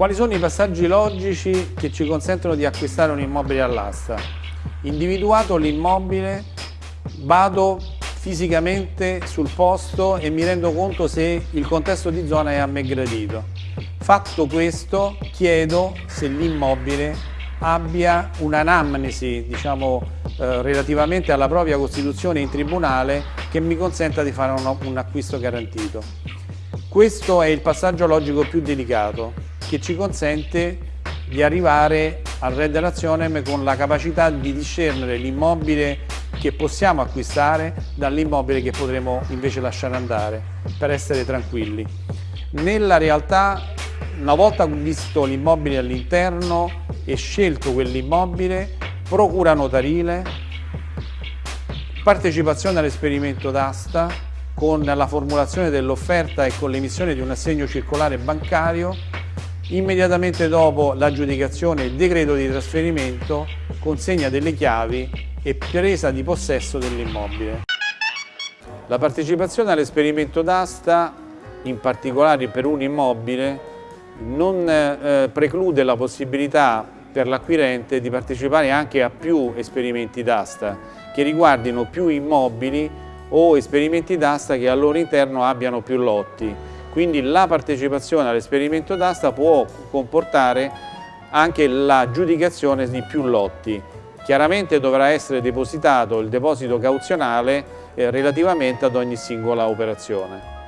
Quali sono i passaggi logici che ci consentono di acquistare un immobile all'asta? Individuato l'immobile, vado fisicamente sul posto e mi rendo conto se il contesto di zona è a me gradito. Fatto questo, chiedo se l'immobile abbia un'anamnesi, diciamo, eh, relativamente alla propria costituzione in tribunale che mi consenta di fare un, un acquisto garantito. Questo è il passaggio logico più delicato che ci consente di arrivare al Red Relazionem con la capacità di discernere l'immobile che possiamo acquistare dall'immobile che potremo invece lasciare andare per essere tranquilli. Nella realtà, una volta visto l'immobile all'interno e scelto quell'immobile, procura notarile, partecipazione all'esperimento d'asta con la formulazione dell'offerta e con l'emissione di un assegno circolare bancario Immediatamente dopo l'aggiudicazione il decreto di trasferimento, consegna delle chiavi e presa di possesso dell'immobile. La partecipazione all'esperimento d'asta, in particolare per un immobile, non eh, preclude la possibilità per l'acquirente di partecipare anche a più esperimenti d'asta che riguardino più immobili o esperimenti d'asta che al loro interno abbiano più lotti quindi la partecipazione all'esperimento d'asta può comportare anche l'aggiudicazione di più lotti. Chiaramente dovrà essere depositato il deposito cauzionale eh, relativamente ad ogni singola operazione.